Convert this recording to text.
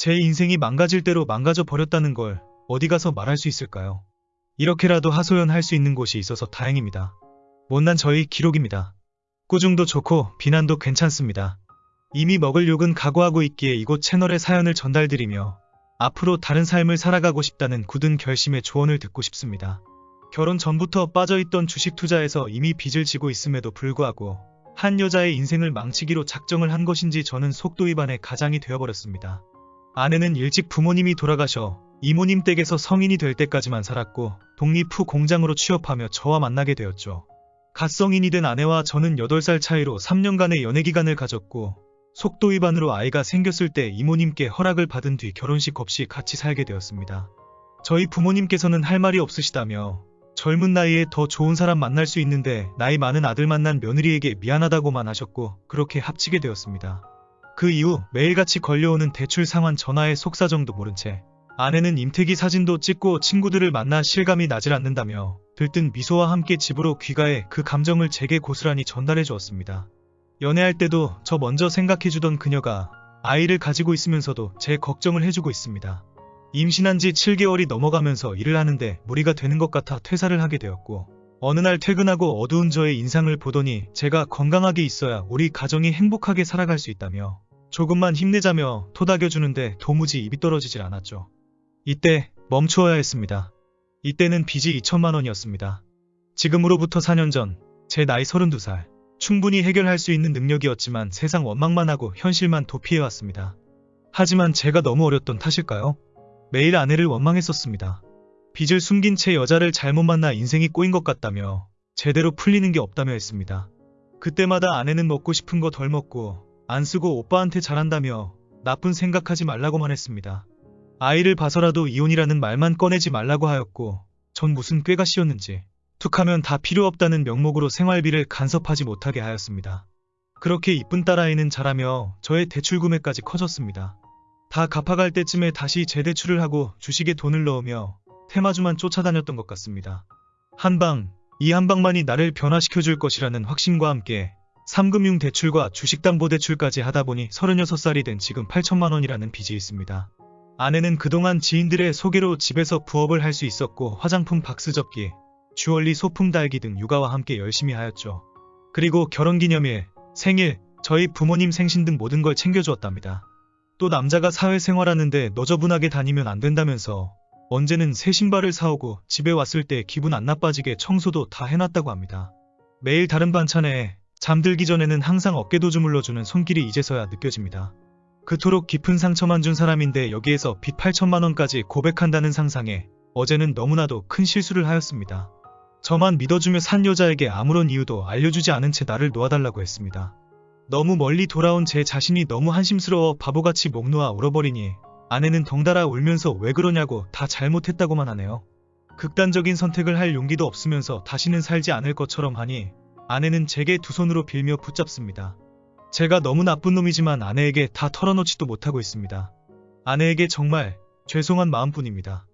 제 인생이 망가질 대로 망가져 버렸다는 걸 어디 가서 말할 수 있을까요? 이렇게라도 하소연할 수 있는 곳이 있어서 다행입니다. 못난 저희 기록입니다. 꾸중도 좋고 비난도 괜찮습니다. 이미 먹을 욕은 각오하고 있기에 이곳 채널에 사연을 전달드리며 앞으로 다른 삶을 살아가고 싶다는 굳은 결심의 조언을 듣고 싶습니다. 결혼 전부터 빠져있던 주식 투자에서 이미 빚을 지고 있음에도 불구하고 한 여자의 인생을 망치기로 작정을 한 것인지 저는 속도 위반의 가장이 되어버렸습니다. 아내는 일찍 부모님이 돌아가셔 이모님 댁에서 성인이 될 때까지만 살았고 독립 후 공장으로 취업하며 저와 만나게 되었죠. 갓 성인이 된 아내와 저는 8살 차이로 3년간의 연애 기간을 가졌고 속도 위반으로 아이가 생겼을 때 이모님께 허락을 받은 뒤 결혼식 없이 같이 살게 되었습니다. 저희 부모님께서는 할 말이 없으시다며 젊은 나이에 더 좋은 사람 만날 수 있는데 나이 많은 아들 만난 며느리에게 미안하다고만 하셨고 그렇게 합치게 되었습니다. 그 이후 매일같이 걸려오는 대출 상환 전화의 속사정도 모른 채 아내는 임태기 사진도 찍고 친구들을 만나 실감이 나질 않는다며 들뜬 미소와 함께 집으로 귀가해 그 감정을 제게 고스란히 전달해 주었습니다. 연애할 때도 저 먼저 생각해주던 그녀가 아이를 가지고 있으면서도 제 걱정을 해주고 있습니다. 임신한 지 7개월이 넘어가면서 일을 하는데 무리가 되는 것 같아 퇴사를 하게 되었고 어느 날 퇴근하고 어두운 저의 인상을 보더니 제가 건강하게 있어야 우리 가정이 행복하게 살아갈 수 있다며 조금만 힘내자며 토닥여주는데 도무지 입이 떨어지질 않았죠. 이때 멈추어야 했습니다. 이때는 빚이 2천만 원이었습니다. 지금으로부터 4년 전 제 나이 32살 충분히 해결할 수 있는 능력이었지만 세상 원망만 하고 현실만 도피해왔습니다. 하지만 제가 너무 어렸던 탓일까요? 매일 아내를 원망했었습니다. 빚을 숨긴 채 여자를 잘못 만나 인생이 꼬인 것 같다며 제대로 풀리는 게 없다며 했습니다. 그때마다 아내는 먹고 싶은 거 덜 먹고 안 쓰고 오빠한테 잘한다며 나쁜 생각하지 말라고만 했습니다. 아이를 봐서라도 이혼이라는 말만 꺼내지 말라고 하였고 전 무슨 꾀가 씌었는지 툭하면 다 필요 없다는 명목으로 생활비를 간섭하지 못하게 하였습니다. 그렇게 이쁜 딸아이는 자라며 저의 대출 구매까지 커졌습니다. 다 갚아갈 때쯤에 다시 재대출을 하고 주식에 돈을 넣으며 테마주만 쫓아다녔던 것 같습니다. 한방, 이 한방만이 나를 변화시켜줄 것이라는 확신과 함께 3금융 대출과 주식담보대출까지 하다 보니 36살이 된 지금 8천만 원이라는 빚이 있습니다. 아내는 그동안 지인들의 소개로 집에서 부업을 할 수 있었고 화장품 박스 접기, 주얼리 소품 달기 등 육아와 함께 열심히 하였죠. 그리고 결혼기념일, 생일, 저희 부모님 생신 등 모든 걸 챙겨주었답니다. 또 남자가 사회생활하는데 너저분하게 다니면 안 된다면서 언제는 새 신발을 사오고 집에 왔을 때 기분 안 나빠지게 청소도 다 해놨다고 합니다. 매일 다른 반찬에 잠들기 전에는 항상 어깨도 주물러주는 손길이 이제서야 느껴집니다. 그토록 깊은 상처만 준 사람인데 여기에서 빚 8천만 원까지 고백한다는 상상에 어제는 너무나도 큰 실수를 하였습니다. 저만 믿어주며 산 여자에게 아무런 이유도 알려주지 않은 채 나를 놓아달라고 했습니다. 너무 멀리 돌아온 제 자신이 너무 한심스러워 바보같이 목 놓아 울어버리니 아내는 덩달아 울면서 왜 그러냐고 다 잘못했다고만 하네요. 극단적인 선택을 할 용기도 없으면서 다시는 살지 않을 것처럼 하니 아내는 제게 두 손으로 빌며 붙잡습니다. 제가 너무 나쁜 놈이지만 아내에게 다 털어놓지도 못하고 있습니다. 아내에게 정말 죄송한 마음뿐입니다.